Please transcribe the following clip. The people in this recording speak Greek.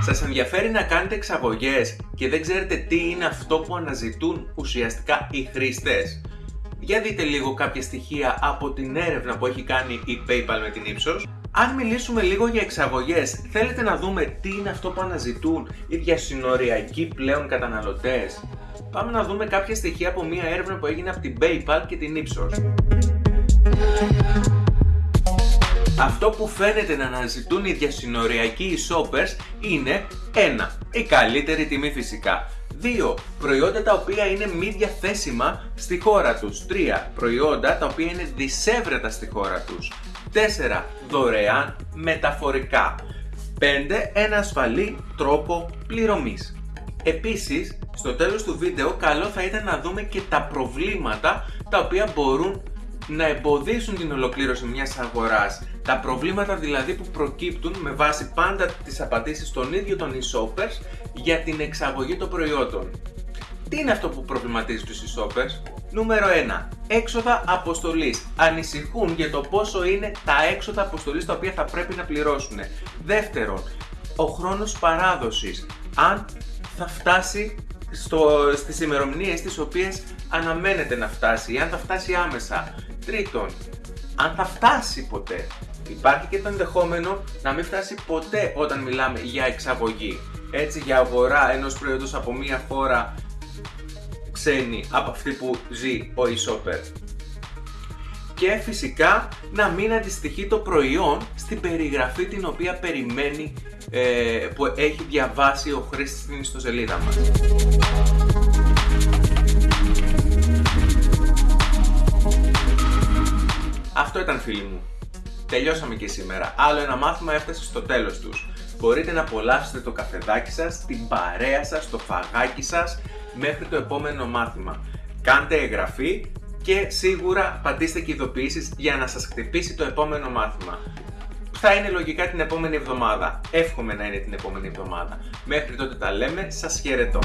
Σας ενδιαφέρει να κάνετε εξαγωγές και δεν ξέρετε τι είναι αυτό που αναζητούν ουσιαστικά οι χρήστες; Για δείτε λίγο κάποια στοιχεία από την έρευνα που έχει κάνει η PayPal με την Ipsos. Αν μιλήσουμε λίγο για εξαγωγές, θέλετε να δούμε τι είναι αυτό που αναζητούν οι διασυνοριακοί πλέον καταναλωτές; Πάμε να δούμε κάποια στοιχεία από μια έρευνα που έγινε από την PayPal και την Ipsos. Αυτό που φαίνεται να αναζητούν οι διασυνοριακοί shoppers είναι 1. Η καλύτερη τιμή φυσικά. 2. Προϊόντα τα οποία είναι μη διαθέσιμα στη χώρα τους. 3. Προϊόντα τα οποία είναι δισεύρετα στη χώρα τους. 4. Δωρεάν μεταφορικά. 5. Ένα ασφαλή τρόπο πληρωμής. Επίσης, στο τέλος του βίντεο καλό θα ήταν να δούμε και τα προβλήματα τα οποία μπορούν να εμποδίσουν την ολοκλήρωση μιας αγοράς. Τα προβλήματα δηλαδή που προκύπτουν με βάση πάντα τις απαντήσεις των ίδιων των e-shoppers για την εξαγωγή των προϊόντων. Τι είναι αυτό που προβληματίζει τους e-shoppers? Νούμερο 1. Έξοδα αποστολής. Ανησυχούν για το πόσο είναι τα έξοδα αποστολής τα οποία θα πρέπει να πληρώσουν. Δεύτερον, ο χρόνος παράδοσης. Αν θα φτάσει στο, στις ημερομηνίες τις οποίες αναμένεται να φτάσει ή αν θα φτάσει άμεσα. Τρίτον, αν θα φτάσει ποτέ. Υπάρχει και το ενδεχόμενο να μην φτάσει ποτέ όταν μιλάμε για εξαγωγή. Έτσι για αγορά ενός προϊόντος από μία χώρα ξένη από αυτή που ζει ο e-shopper. Και φυσικά να μην αντιστοιχεί το προϊόν στην περιγραφή την οποία περιμένει ε, που έχει διαβάσει ο χρήστης στην ιστοσελίδα μας. Αυτό ήταν φίλοι μου. Τελειώσαμε και σήμερα. Άλλο ένα μάθημα έφτασε στο τέλος τους. Μπορείτε να απολαύσετε το καφεδάκι σας, την παρέα σας, το φαγάκι σας μέχρι το επόμενο μάθημα. Κάντε εγγραφή και σίγουρα πατήστε και ειδοποιήσεις για να σας χτυπήσει το επόμενο μάθημα. Θα είναι λογικά την επόμενη εβδομάδα. Εύχομαι να είναι την επόμενη εβδομάδα. Μέχρι τότε τα λέμε, σας χαιρετώ.